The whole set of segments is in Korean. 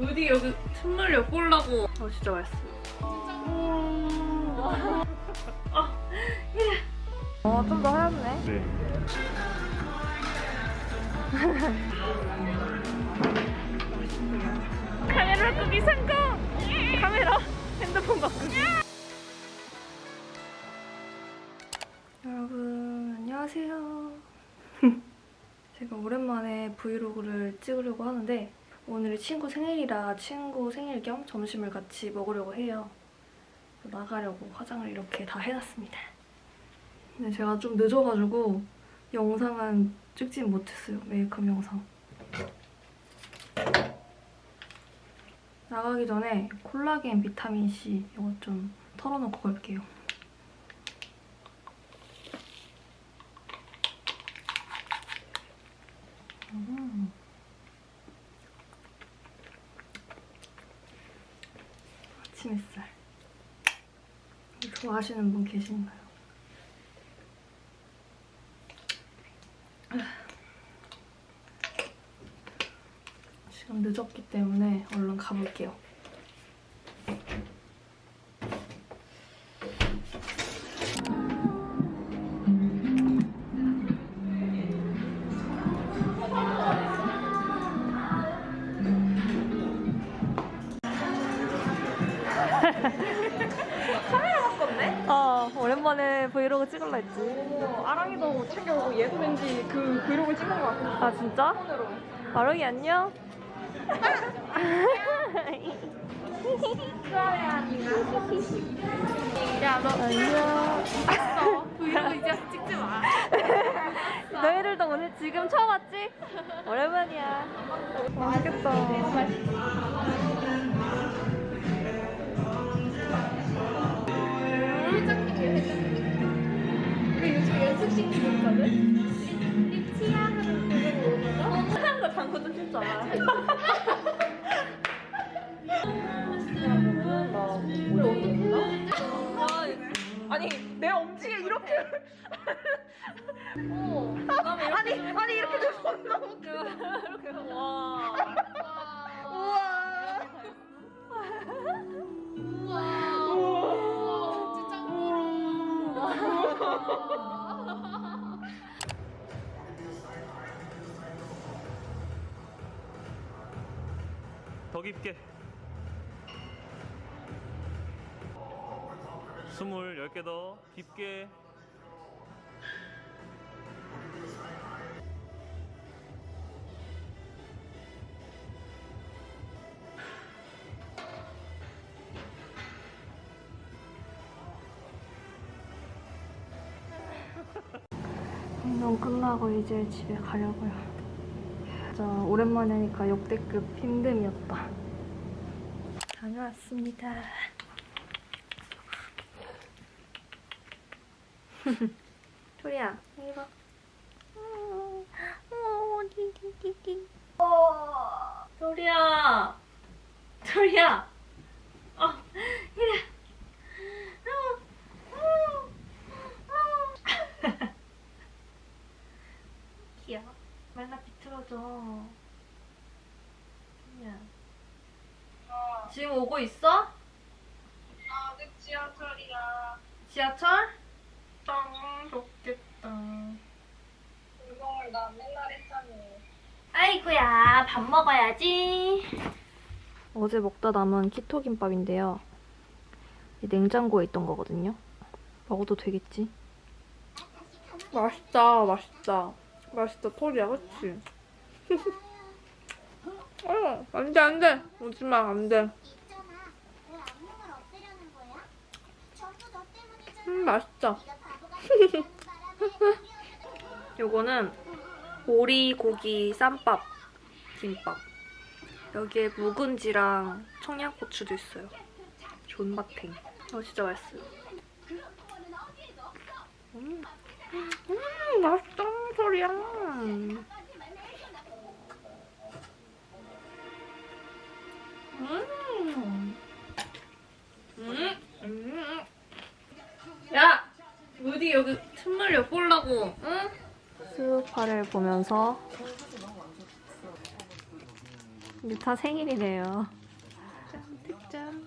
무디 여기 틈을 엿보려고. 어, 진짜 맛있어. 어, 좀 더 하얗네. 네. 카메라 바꾸기 성공! 카메라 핸드폰 바꾸기. 여러분 안녕하세요. 제가 오랜만에 브이로그를 찍으려고 하는데 오늘이 친구 생일이라 친구 생일 겸 점심을 같이 먹으려고 해요. 나가려고 화장을 이렇게 다 해놨습니다. 근데 제가 좀 늦어가지고 영상은 찍진 못했어요. 메이크업 영상. 나가기 전에 콜라겐 비타민C 이거 좀 털어놓고 갈게요. 음. 아침 햇살. 좋아하시는 분 계신가요? 지금 늦었기 때문에 얼른 가볼게요. 어, 아랑이도 챙겨오고 얘도 왠지 그 브이로그 찍는 것 같아. 아, 진짜? 손으로. 마롱이 안녕? 야, 너 안녕. 있어. 브이로그 이제 찍지 마. 너희들도 오늘 지금 처음 왔지? 오랜만이야. 맛있겠다. 어. 아니 아니 이렇게 돼서 너무 웃겨 이렇게 와. 우와 더 깊게. 스물 열개더 깊게. 운동 끝나고 이제 집에 가려고요. 진짜 오랜만에 하니까 역대급 힘듦이었다. 다녀왔습니다. 토리야, 이리 봐. 토리야. 토리야. 어, 이래. 어, 어, 어. 귀여워. 말라 비틀어져. 야. 지금 오고 있어? 아, 내 지하철이야. 지하철? 땅, 좋겠다. 운동을 나 맨날 했잖니. 아이고야, 밥 먹어야지. 어제 먹다 남은 키토 김밥인데요. 이 냉장고에 있던 거거든요. 먹어도 되겠지? 맛있다, 맛있다. 맛있다, 토리야, 그치? 어, 안 돼, 안 돼. 오지 마, 안 돼. 있잖아. 왜 악몽을 없애려는 거야? 전부 너 때문이잖아. 음, 맛있다. 요거는 오리 고기 쌈밥 김밥. 여기에 묵은지랑 청양고추도 있어요. 존맛탱. 어, 진짜 맛있어요. 음, 음 맛있다, 소리야. 음. 음. 음. 야! 무디 여기 틈을 엿보려고, 응? 수우파를 보면서 유타 생일이래요. 짠.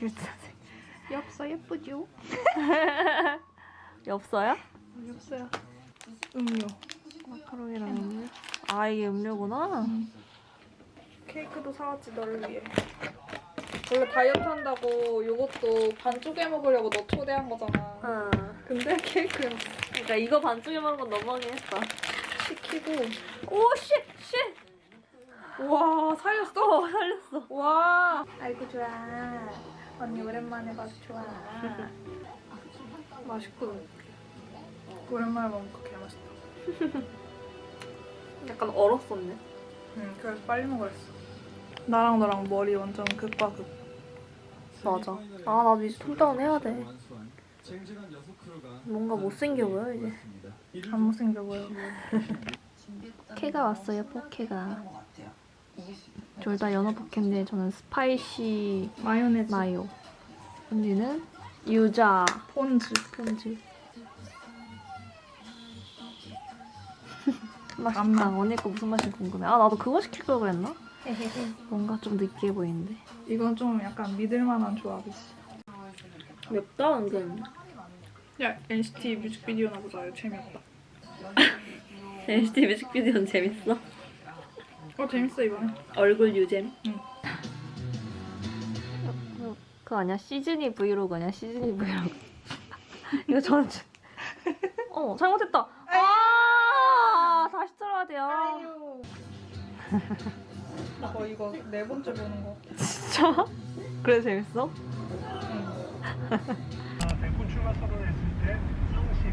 유타 생 엽서 예쁘죠? 엽서요? 엽서야. 음료. 마카롱이랑 음료? 아 이게 음료구나. 케이크도 사왔지 너를 위해. 원래 다이어트 한다고 이것도 반 쪼개 먹으려고 너 초대한 거잖아. 응. 근데 케이크였어. 그러니까 이거 반쪽에 먹은 건 너무하긴 했다. 시키고. 오 쉣! 쉣! 와 살렸어? 어 살렸어. 와. 아이고 좋아. 언니 오랜만에 봐서 좋아. 맛있거든. 오랜만에 먹으니까 개 맛있다. 약간 얼었었네. 응, 그래서 빨리 먹으랬어. 나랑 너랑 머리 완전 극과 극. 맞아. 아 나도 이제 톤다운 해야 돼. 뭔가 못생겨 보여 이제. 안 못생겨 보여. 포케가 왔어요 포케가. 둘 다 연어 포케인데 저는 spicy 마요네즈. 마요. 언니는 유자 폰즈. 폰즈. 맛있다. 언니 거 무슨 맛인지 궁금해. 아 나도 그거 시킬 걸 그랬나? 뭔가 좀 느끼해 보이는데. 이건 좀 약간 믿을만한 조합이지. 맵다 은근. 야 NCT 뮤직비디오나 보자. 이거 재미없다. NCT 뮤직비디오는 재밌어. 어 재밌어 이번에. 얼굴 유잼. 응. 어, 그거 아니야? 시즈니 브이로그 아니야? 시즈니 브이로그. 이거 저는 진- 어 잘못했다. 아 다시 들어야 돼요. 아유. 어 이거 네 번째 보는 거. 진짜? 그래 재밌어? 출마 선언했을 때 상식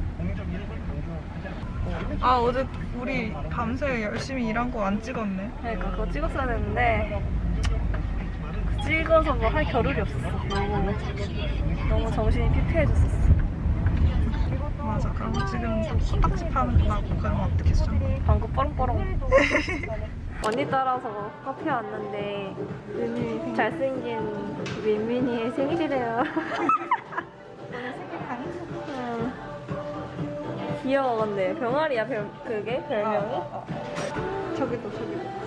않고 아 어제 우리 밤새 열심히 일한 거 안 찍었네. 그러니까 그거 찍었어야 되는데 찍어서 뭐 할 겨를이 없었어. 너무 너무 정신이 피폐해졌었어. 맞아. 그럼 지금 코딱지 파는 거 나고 그러면 어떻겠어? 방구 뻐렁뻐렁. 언니 따라서 카페 왔는데 잘생긴 민민이의 생일이래요. 응. 귀여워 근데 병아리야 별 그게 별명이? 저기도 저기도.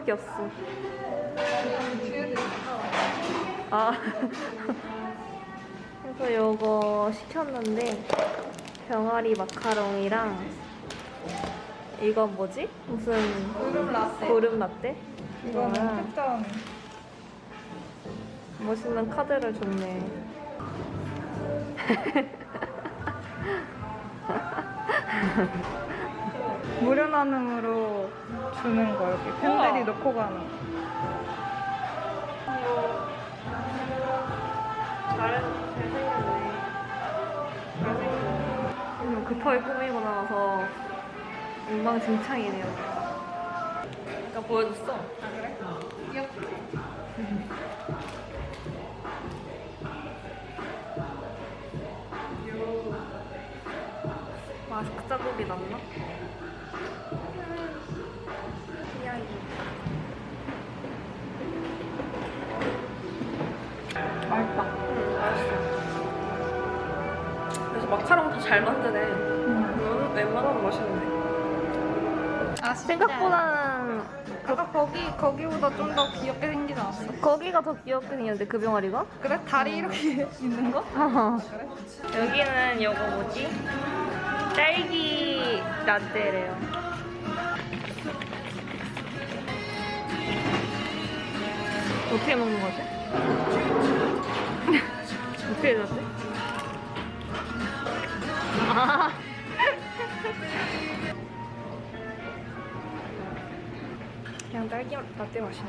우리밖에 없어. 아. 그래서 요거 시켰는데 병아리 마카롱이랑 이건 뭐지? 무슨 구름 라떼. 고름 라떼? 이거는 이거랑 특전. 멋있는 카드를 줬네. 무료 나눔으로 주는 거 여기 팬들이 넣고 가는. 잘, 잘생겼네. 잘생겼네. 급하게 꾸미고 나와서 엉망진창이네요. 아까 보여줬어? 아, 그래? 마스크 자국이 났나? 맛있다. 응, 맛있어. 그래서 마카롱 더잘 만드네. 이거는 웬만하면 맛있는데. 아 생각보다는 아까 거기 거기보다 좀 더 귀엽게 생기지 않았어? 거기가 더 귀엽게 생겼는데 그 병아리가? 그래? 다리 이렇게 있는 거? 그래? 여기는 요거 뭐지? 딸기 라떼래요. 어떻게 먹는 거지? 어떻게? 아. 그냥 딸기 라떼 맛이네.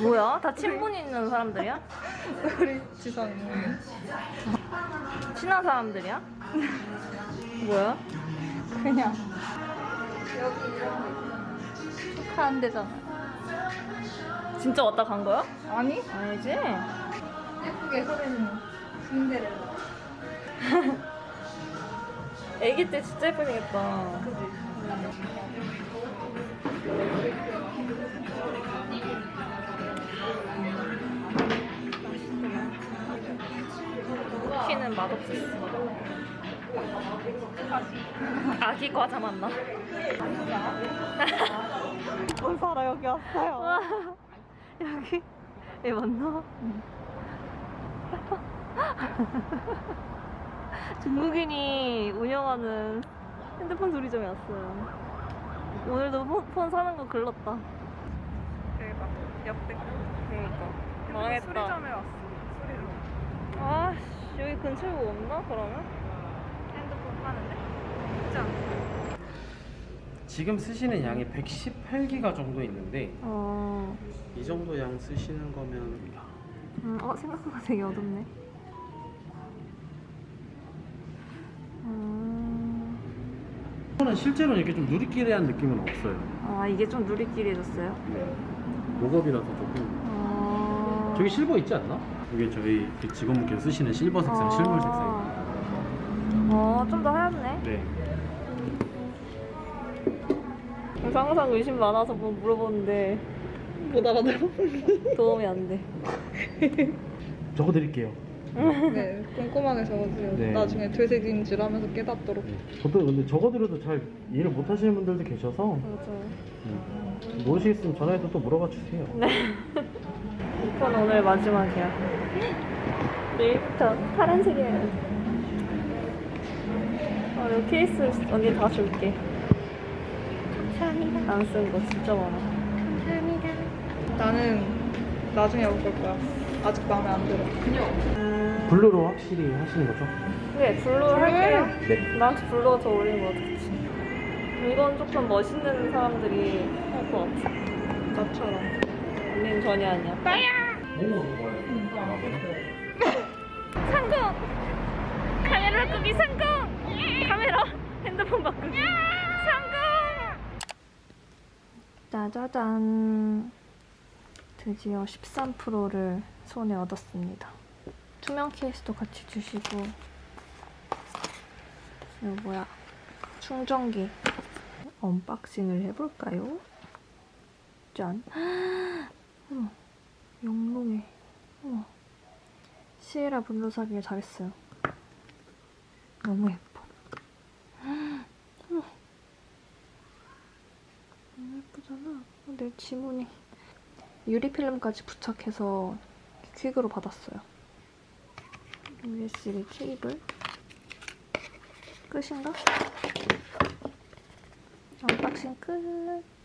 뭐야? 다 친분 있는 사람들이야? 우리 지선이. 친한 사람들이야? 뭐야? 그냥 여기 이런 거 있잖아. 축하한 데잖아. 진짜 왔다 간 거야? 아니? 아니지? 예쁘게 소리는 신데렐라. 애기 때 진짜 예쁘게 생겼다. 그지? 맛없었어. 아기 과자 맞나? 뭘 살아 여기 왔어요. 여기 얘 맞나? 중국인이 운영하는 핸드폰 소리점에 왔어요. 오늘도 폰, 폰 사는 거 글렀다. 대박. 역대. 그러니까 망했다. 수리점에 왔어. 수리점. 아 씨, 여기 근처에 뭐 없나 그러면? 핸드폰 파는데? 있지? 지금 쓰시는 양이 118기가 정도 있는데 어, 이 정도 양 쓰시는 거면 음, 어 생각보다 되게 어둡네. 음, 이거는 실제로 이렇게 좀 누리끼리한 느낌은 없어요. 아 이게 좀 누리끼리해졌어요. 목업이라서 조금 어... 저기 실버 있지 않나? 이게 저희 그 직원분께서 쓰시는 실버 색상, 실물 색상. 어, 좀 더 하얗네. 네. 항상 의심 많아서 뭐 물어보는데 못 알아들어. 도움이 안 돼. 적어드릴게요. 네, 꼼꼼하게 적어주세요. 네. 나중에 되새김질 하면서 깨닫도록. 네. 보통 근데 적어드려도 잘 이해를 못 하시는 분들도 계셔서 맞아요. 음. 모르시겠으면 전화해서 또 물어봐 주세요. 이건 오늘 마지막이야. 내일부터 파란색이야. 어, 이 케이스 언니 다 줄게. 감사합니다. 안 쓴 거 진짜 많아. 나는 나중에 먹을 거야. 아직 마음에 안 들어. 블루로 확실히 하시는 거죠? 네, blue 할게요. 네. 나한테 blue가 더 어울리는 거 같지. 이건 조금 멋있는 사람들이 할 것 같아. 나처럼. 언니는 전혀 아니야. 성공! 카메라 바꾸기 성공! 카메라 핸드폰 바꾸기 성공! 짜자잔 드디어 13 Pro를 손에 얻었습니다. 투명 케이스도 같이 주시고 이거 뭐야 충전기 unboxing을 해볼까요? 짠 영롱해. 어머. Sierra Blue 사기를 잘했어요. 너무 예뻐. 너무 예쁘잖아. 어, 내 지문이. 유리필름까지 부착해서 퀵으로 받았어요. USB 케이블. 끝인가? 언박싱 끝